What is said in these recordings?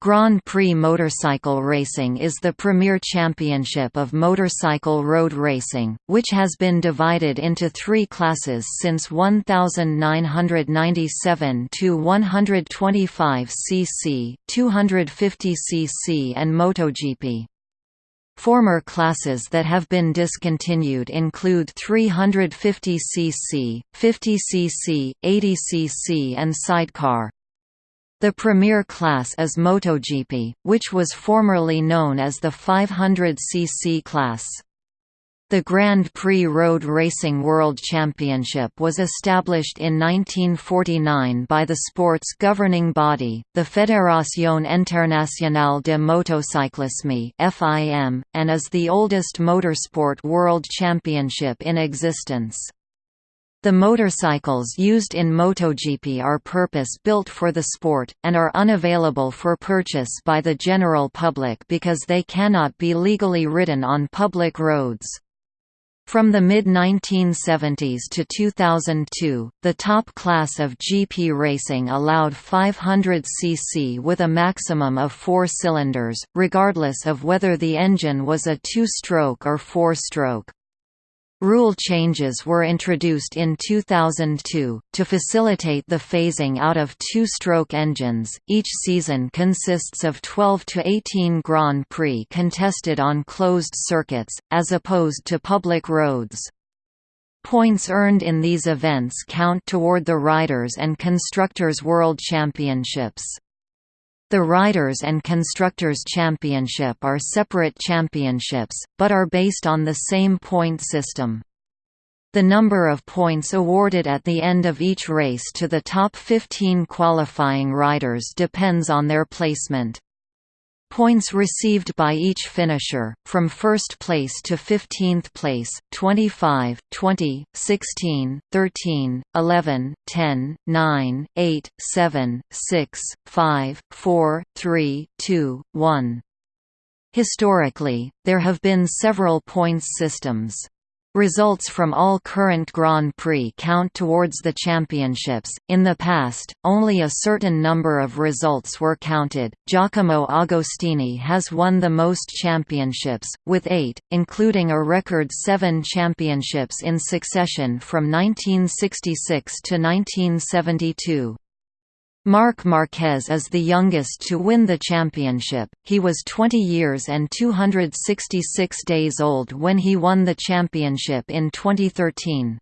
Grand Prix motorcycle racing is the premier championship of motorcycle road racing, which has been divided into three classes since 1997 to 125 cc, 250 cc and MotoGP. Former classes that have been discontinued include 350 cc, 50 cc, 80 cc and sidecar. The premier class is MotoGP, which was formerly known as the 500cc class. The Grand Prix Road Racing World Championship was established in 1949 by the sport's governing body, the Fédération Internationale de Motocyclisme and is the oldest motorsport world championship in existence. The motorcycles used in MotoGP are purpose-built for the sport, and are unavailable for purchase by the general public because they cannot be legally ridden on public roads. From the mid-1970s to 2002, the top class of GP racing allowed 500 cc with a maximum of four cylinders, regardless of whether the engine was a two-stroke or four-stroke. Rule changes were introduced in 2002 to facilitate the phasing out of two-stroke engines. Each season consists of 12 to 18 Grand Prix contested on closed circuits as opposed to public roads. Points earned in these events count toward the Riders and Constructors World Championships. The Riders and Constructors Championship are separate championships, but are based on the same point system. The number of points awarded at the end of each race to the top 15 qualifying riders depends on their placement. Points received by each finisher, from first place to 15th place, 25, 20, 16, 13, 11, 10, 9, 8, 7, 6, 5, 4, 3, 2, 1. Historically, there have been several points systems. Results from all current Grand Prix count towards the championships. In the past, only a certain number of results were counted. Giacomo Agostini has won the most championships, with eight, including a record seven championships in succession from 1966 to 1972. Marc Marquez is the youngest to win the championship, he was 20 years and 266 days old when he won the championship in 2013.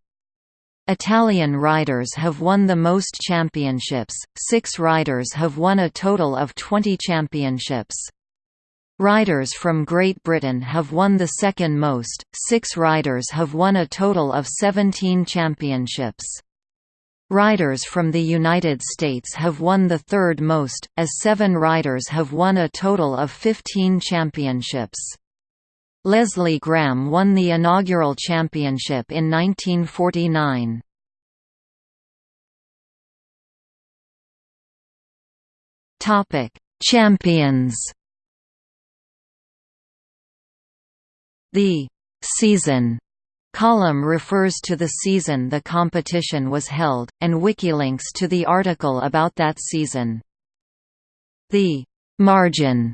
Italian riders have won the most championships, six riders have won a total of 20 championships. Riders from Great Britain have won the second most, six riders have won a total of 17 championships. Riders from the United States have won the third most, as seven riders have won a total of 15 championships. Leslie Graham won the inaugural championship in 1949. Champions The season Column refers to the season the competition was held, and wikilinks to the article about that season. The «margin»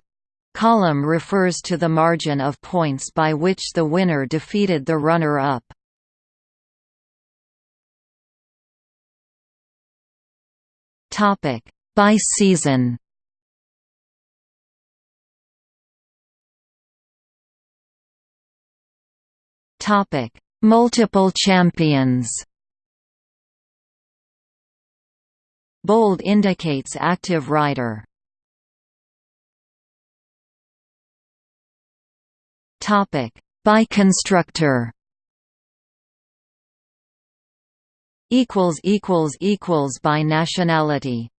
column refers to the margin of points by which the winner defeated the runner-up. By season Topic Multiple champions Bold indicates active rider. Topic by constructor. Equals equals equals by nationality.